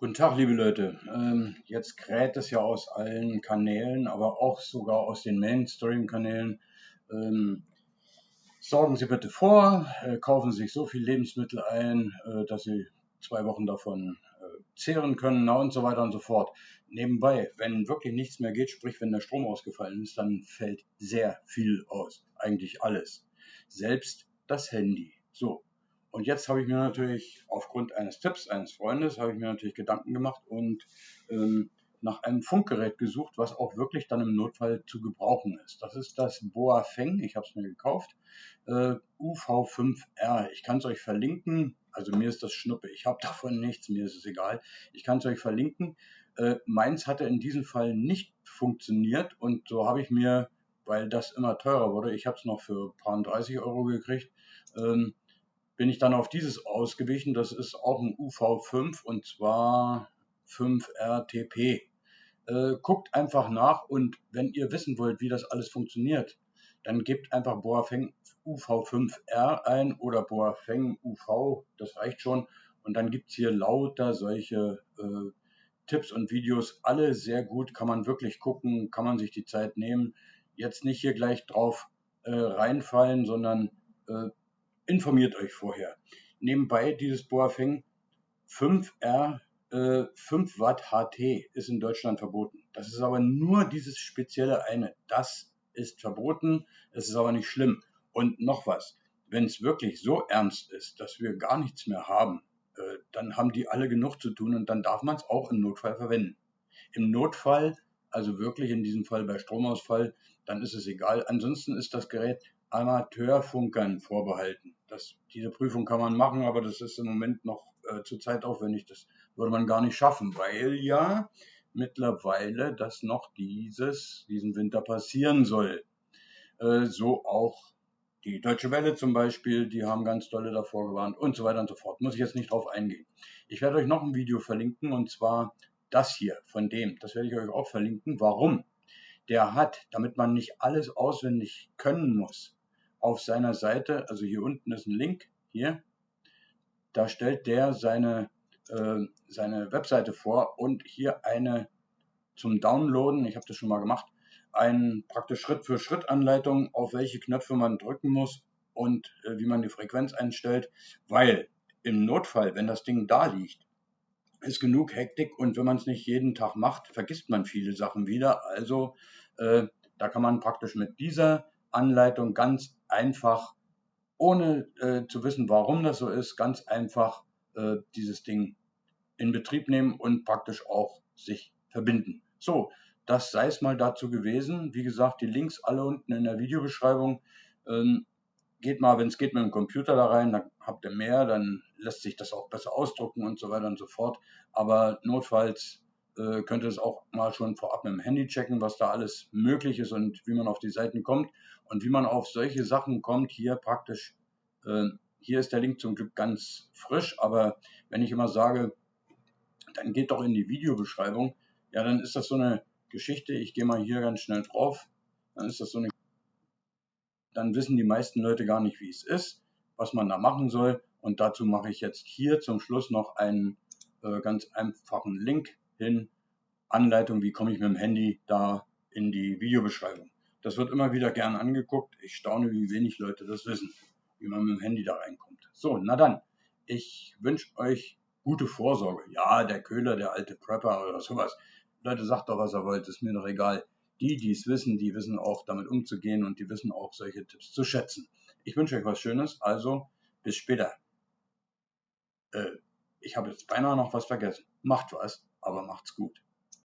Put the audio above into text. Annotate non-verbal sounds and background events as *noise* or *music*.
Guten Tag, liebe Leute. Ähm, jetzt kräht es ja aus allen Kanälen, aber auch sogar aus den Mainstream-Kanälen. Ähm, sorgen Sie bitte vor, äh, kaufen Sie sich so viel Lebensmittel ein, äh, dass Sie zwei Wochen davon äh, zehren können und so weiter und so fort. Nebenbei, wenn wirklich nichts mehr geht, sprich wenn der Strom ausgefallen ist, dann fällt sehr viel aus. Eigentlich alles. Selbst das Handy. So, und jetzt habe ich mir natürlich aufgrund eines Tipps eines Freundes, habe ich mir natürlich Gedanken gemacht und ähm, nach einem Funkgerät gesucht, was auch wirklich dann im Notfall zu gebrauchen ist. Das ist das Boa Feng, ich habe es mir gekauft, äh, UV5R. Ich kann es euch verlinken, also mir ist das Schnuppe, ich habe *laughs* davon nichts, mir ist es egal. Ich kann es euch verlinken. Äh, meins hatte in diesem Fall nicht funktioniert und so habe ich mir, weil das immer teurer wurde, ich habe es noch für ein paar 30 Euro gekriegt, ähm, bin ich dann auf dieses ausgewichen. Das ist auch ein UV5 und zwar 5RTP. Äh, guckt einfach nach und wenn ihr wissen wollt, wie das alles funktioniert, dann gebt einfach Boafeng UV5R ein oder Boafeng UV, das reicht schon. Und dann gibt es hier lauter solche äh, Tipps und Videos, alle sehr gut, kann man wirklich gucken, kann man sich die Zeit nehmen. Jetzt nicht hier gleich drauf äh, reinfallen, sondern äh, informiert euch vorher. Nebenbei dieses Boafeng 5R äh, 5 Watt HT ist in Deutschland verboten. Das ist aber nur dieses spezielle eine. Das ist verboten. Es ist aber nicht schlimm. Und noch was. Wenn es wirklich so ernst ist, dass wir gar nichts mehr haben, äh, dann haben die alle genug zu tun und dann darf man es auch im Notfall verwenden. Im Notfall, also wirklich in diesem Fall bei Stromausfall, dann ist es egal. Ansonsten ist das Gerät Amateurfunkern vorbehalten. Das, diese Prüfung kann man machen, aber das ist im Moment noch äh, zu zeitaufwendig. Das würde man gar nicht schaffen, weil ja mittlerweile das noch dieses, diesen Winter passieren soll. Äh, so auch die Deutsche Welle zum Beispiel, die haben ganz dolle davor gewarnt und so weiter und so fort. Muss ich jetzt nicht drauf eingehen. Ich werde euch noch ein Video verlinken und zwar das hier von dem. Das werde ich euch auch verlinken. Warum? Der hat, damit man nicht alles auswendig können muss, auf seiner Seite, also hier unten ist ein Link, hier, da stellt der seine, äh, seine Webseite vor und hier eine zum Downloaden, ich habe das schon mal gemacht, eine praktisch Schritt-für-Schritt-Anleitung, auf welche Knöpfe man drücken muss und äh, wie man die Frequenz einstellt, weil im Notfall, wenn das Ding da liegt, ist genug Hektik und wenn man es nicht jeden Tag macht, vergisst man viele Sachen wieder. Also äh, da kann man praktisch mit dieser Anleitung ganz einfach, ohne äh, zu wissen, warum das so ist, ganz einfach äh, dieses Ding in Betrieb nehmen und praktisch auch sich verbinden. So, das sei es mal dazu gewesen. Wie gesagt, die Links alle unten in der Videobeschreibung. Ähm, geht mal, wenn es geht, mit dem Computer da rein, dann habt ihr mehr, dann lässt sich das auch besser ausdrucken und so weiter und so fort. Aber notfalls äh, könnt ihr es auch mal schon vorab mit dem Handy checken, was da alles möglich ist und wie man auf die Seiten kommt und wie man auf solche Sachen kommt. Hier praktisch, äh, hier ist der Link zum Glück ganz frisch, aber wenn ich immer sage, dann geht doch in die Videobeschreibung, ja, dann ist das so eine Geschichte. Ich gehe mal hier ganz schnell drauf. Dann ist das so eine, dann wissen die meisten Leute gar nicht, wie es ist, was man da machen soll. Und dazu mache ich jetzt hier zum Schluss noch einen äh, ganz einfachen Link hin. Anleitung, wie komme ich mit dem Handy da in die Videobeschreibung. Das wird immer wieder gern angeguckt. Ich staune, wie wenig Leute das wissen, wie man mit dem Handy da reinkommt. So, na dann. Ich wünsche euch gute Vorsorge. Ja, der Köhler, der alte Prepper oder sowas. Leute, sagt doch, was ihr wollt, ist mir doch egal. Die, die es wissen, die wissen auch damit umzugehen und die wissen auch solche Tipps zu schätzen. Ich wünsche euch was Schönes, also bis später. Äh, ich habe jetzt beinahe noch was vergessen. Macht was, aber macht's gut.